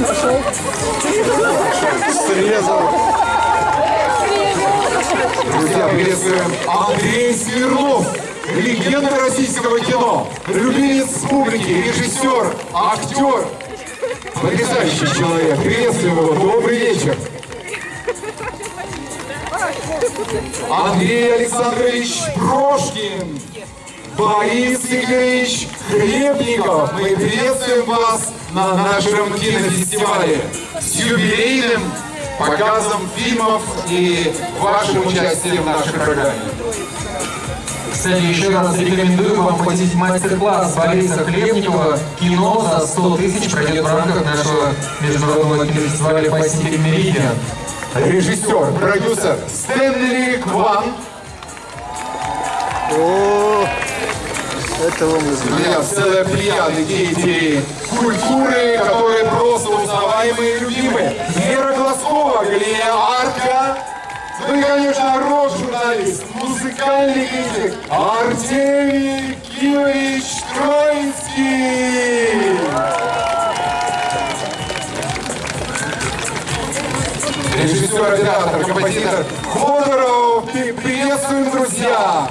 он пошел? Срезал. Друзья, приветствуем Андрей Смирнов, легенда российского кино, любимец публики, режиссер, актер, потрясающий человек. Приветствуем его. Добрый вечер. Андрей Александрович Прошкин, Борис Игоревич Хлебников. Мы приветствуем вас на нашем кинофестивале с юбилейным показом фильмов и вашим участием в нашей программе. Кстати, еще раз рекомендую вам посетить мастер-класс Бориса Хлебникова «Кино за 100 тысяч» пройдет в рамках нашего международного кинофестиваля Pacific Meridian. Режиссер, продюсер Стэнли Кван. О, этого мы знаем. Целая плеяда деятелей культуры, которые просто узнаваемые и любимые. Вера Глазкова, Галия Арка. Ну и, конечно, рок-журналист, музыкальный критик Артемий Киевич Троицкий. Режиссер, оператор, композитор Ходоров. Приветствуем, друзья!